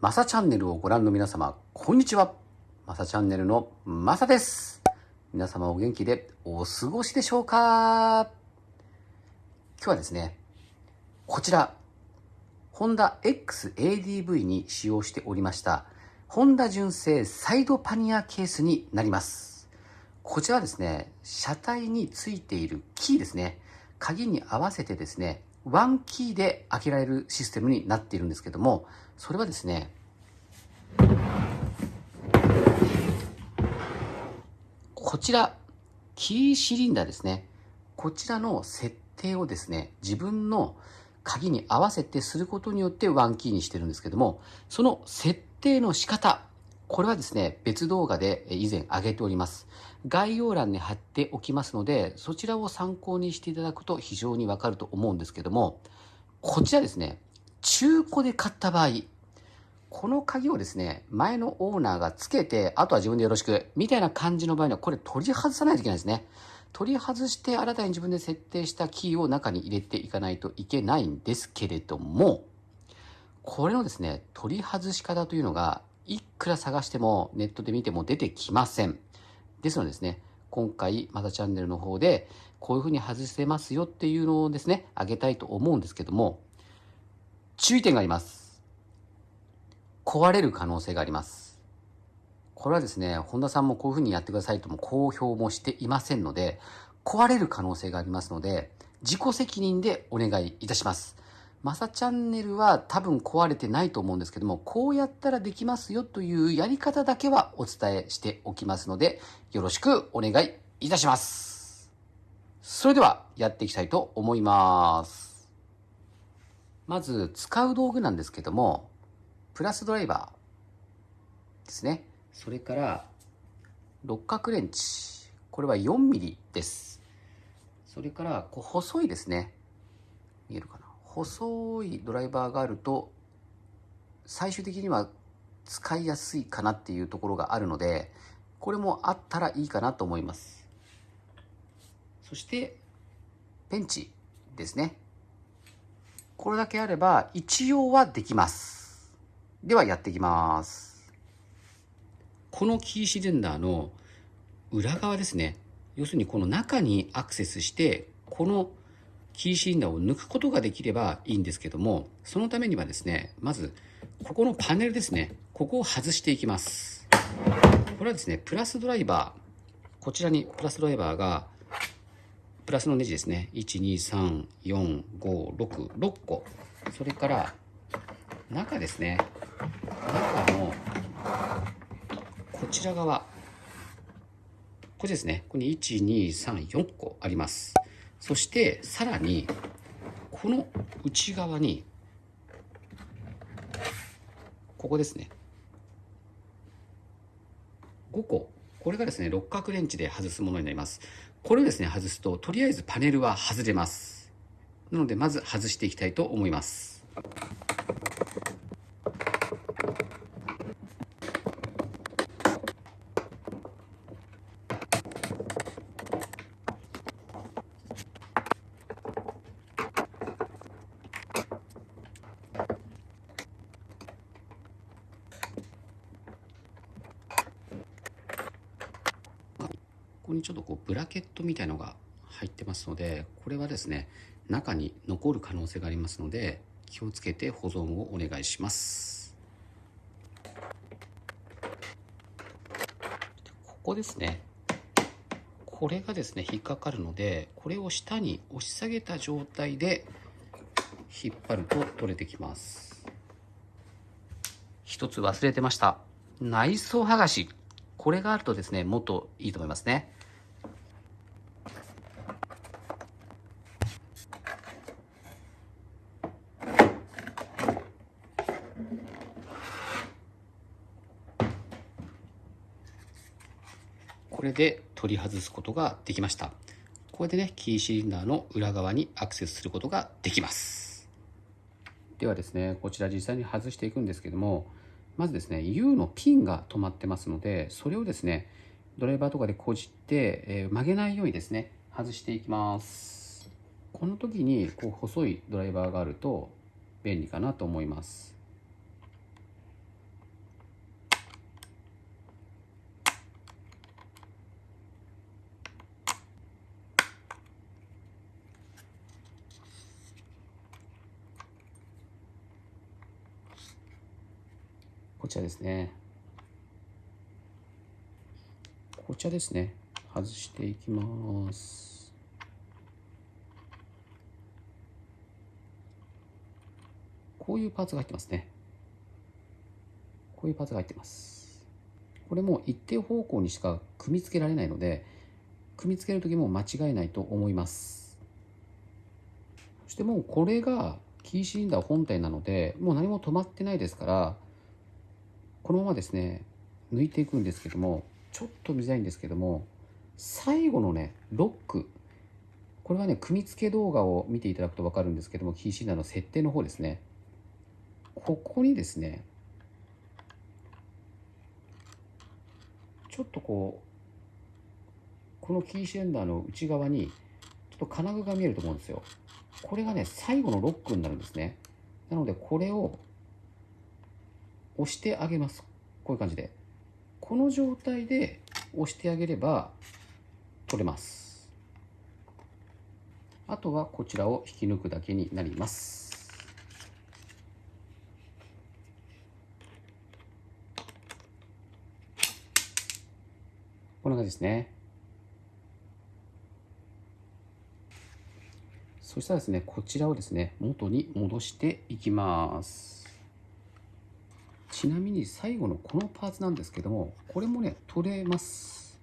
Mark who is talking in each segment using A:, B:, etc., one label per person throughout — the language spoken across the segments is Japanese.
A: マサチャンネルをご覧の皆様、こんにちは。マサチャンネルのマサです。皆様お元気でお過ごしでしょうか？今日はですね、こちら、ホンダ XADV に使用しておりました、ホンダ純正サイドパニアケースになります。こちらですね、車体についているキーですね、鍵に合わせてですね、ワンキーで開けられるシステムになっているんですけども、それはですね、こちら、キーシリンダーですね。こちらの設定をですね、自分の鍵に合わせてすることによってワンキーにしてるんですけども、その設定の仕方、これはですね、別動画で以前上げております。概要欄に貼っておきますので、そちらを参考にしていただくと非常にわかると思うんですけども、こちらですね、中古で買った場合、この鍵をですね、前のオーナーがつけて、あとは自分でよろしく、みたいな感じの場合には、これ取り外さないといけないですね。取り外して新たに自分で設定したキーを中に入れていかないといけないんですけれども、これのですね、取り外し方というのがいくら探してもネットで見ても出てきません。ですのでですね、今回またチャンネルの方でこういうふうに外せますよっていうのをですね、あげたいと思うんですけども、注意点があります。壊れる可能性があります。これはですね、本田さんもこういうふうにやってくださいとも公表もしていませんので、壊れる可能性がありますので、自己責任でお願いいたします。マサチャンネルは多分壊れてないと思うんですけども、こうやったらできますよというやり方だけはお伝えしておきますので、よろしくお願いいたします。それではやっていきたいと思います。まず使う道具なんですけども、プラスドライバーですね。それから六角レンチ。これは 4mm です。それからこう細いですね。見えるかな？細いドライバーがあると最終的には使いやすいかなっていうところがあるのでこれもあったらいいかなと思います。そしてペンチですね。これだけあれば一応はできます。ではやっていきます。このキーシリンダーの裏側ですね。要するにこの中にアクセスしてこのキーシリンダーを抜くことができればいいんですけども、そのためにはですね、まず、ここのパネルですね、ここを外していきます。これはですね、プラスドライバー、こちらにプラスドライバーが、プラスのネジですね、1、2、3、4、5、6、6個。それから、中ですね、中の、こちら側、これですね、ここに1、2、3、4個あります。そしてさらにこの内側にここですね。5個。これがですね六角レンチで外すものになります。これをですね外すととりあえずパネルは外れます。なのでまず外していきたいと思います。にちょっとこうブラケットみたいのが入ってますのでこれはですね中に残る可能性がありますので気をつけて保存をお願いします。ここですね。これがですね引っかかるのでこれを下に押し下げた状態で引っ張ると取れてきます。一つ忘れてました。内装剥がし。これがあるとですねもっといいと思いますね。で取り外すことができました。これでね、キーシリンダーの裏側にアクセスすることができます。ではですね、こちら実際に外していくんですけども、まずですね、U のピンが止まってますので、それをですね、ドライバーとかでこじって、えー、曲げないようにですね、外していきます。この時にこう細いドライバーがあると便利かなと思います。こちらですね。こちらですね。外していきます。こういうパーツが入ってますね。こういうパーツが入ってます。これも一定方向にしか組み付けられないので組み付ける時も間違えないと思います。そしてもうこれがキーシリンダー本体なのでもう何も止まってないですからこのままですね抜いていくんですけどもちょっと見づらいんですけども最後のねロック。これはね組み付け動画を見ていただくと分かるんですけどもキーシリンダーの設定の方ですね。ここにですねちょっとこうこのキーシリンダーの内側にちょっと金具が見えると思うんですよ。これがね最後のロックになるんですね。なのでこれを押してあげます。こういう感じで。この状態で押してあげれば取れます。あとはこちらを引き抜くだけになります。こんな感じですね。そしたらですねこちらをですね元に戻していきます。ちなみに最後のこのパーツなんですけどもこれもね取れます。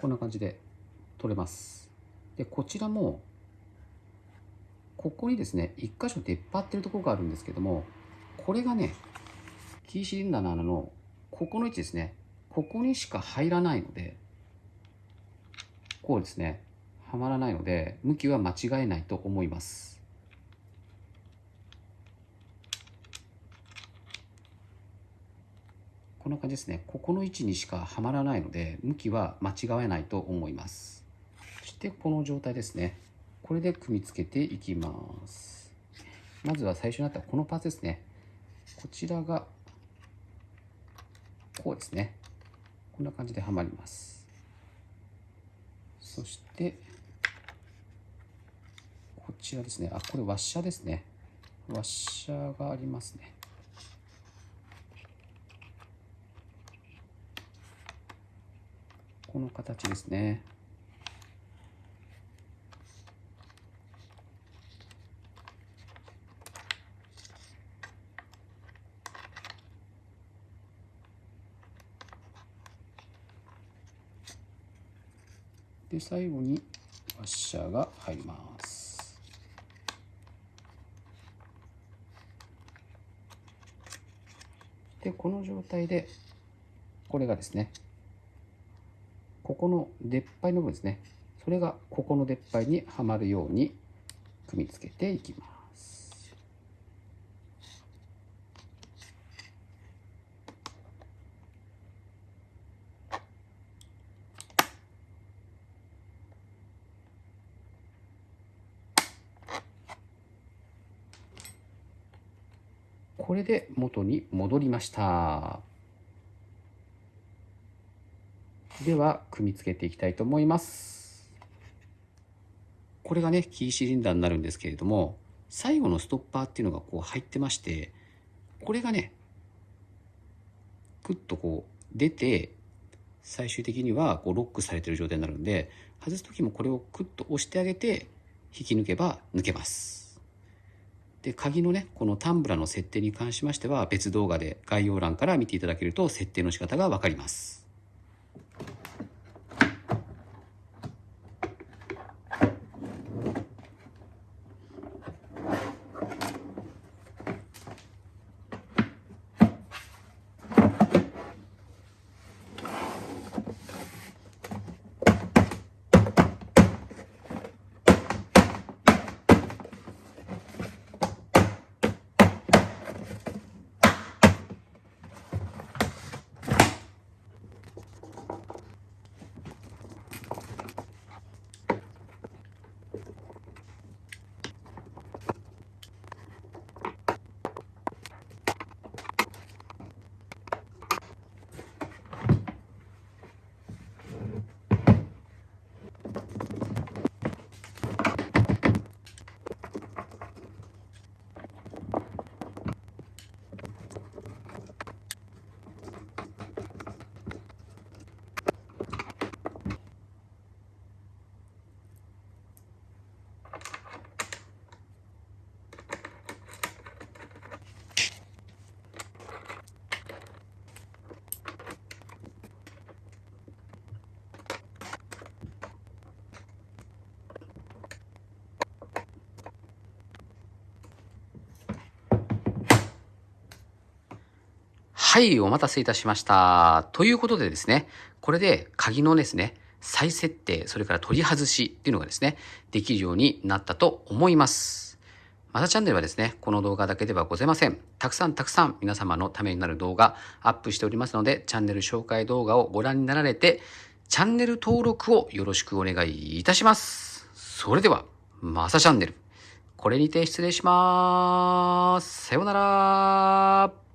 A: こんな感じで取れます。でこちらもここにですね1箇所出っ張ってるところがあるんですけどもこれがねキーシリンダーの穴のここの位置ですね。ここにしか入らないのでこうですねはまらないので向きは間違えないと思います。こんな感じですね。ここの位置にしかはまらないので向きは間違えないと思います。そしてこの状態ですね。これで組み付けていきます。まずは最初にあったこのパーツですね。こちらがこうですね。こんな感じではまります。そしてこちらですね。あこれワッシャーですね。ワッシャーがありますね。この形ですね。で最後にワッシャーが入りますでこの状態でこれがですねここの出っ張りの部分ですねそれがここの出っ張りにはまるように組み付けていきますこれで元に戻りました。では組み付けていきたいと思います。これがねキーシリンダーになるんですけれども最後のストッパーっていうのがこう入ってましてこれがねクッとこう出て最終的にはこうロックされてる状態になるんで外す時もこれをクッと押してあげて引き抜けば抜けます。で鍵のねこのタンブラの設定に関しましては別動画で概要欄から見ていただけると設定の仕方が分かります。はい、お待たせいたしました。ということでですね、これで鍵のですね、再設定、それから取り外しっていうのがですね、できるようになったと思います。またチャンネルはですね、この動画だけではございません。たくさんたくさん皆様のためになる動画アップしておりますので、チャンネル紹介動画をご覧になられて、チャンネル登録をよろしくお願いいたします。それでは、まさチャンネル。これにて失礼しまーす。さようなら。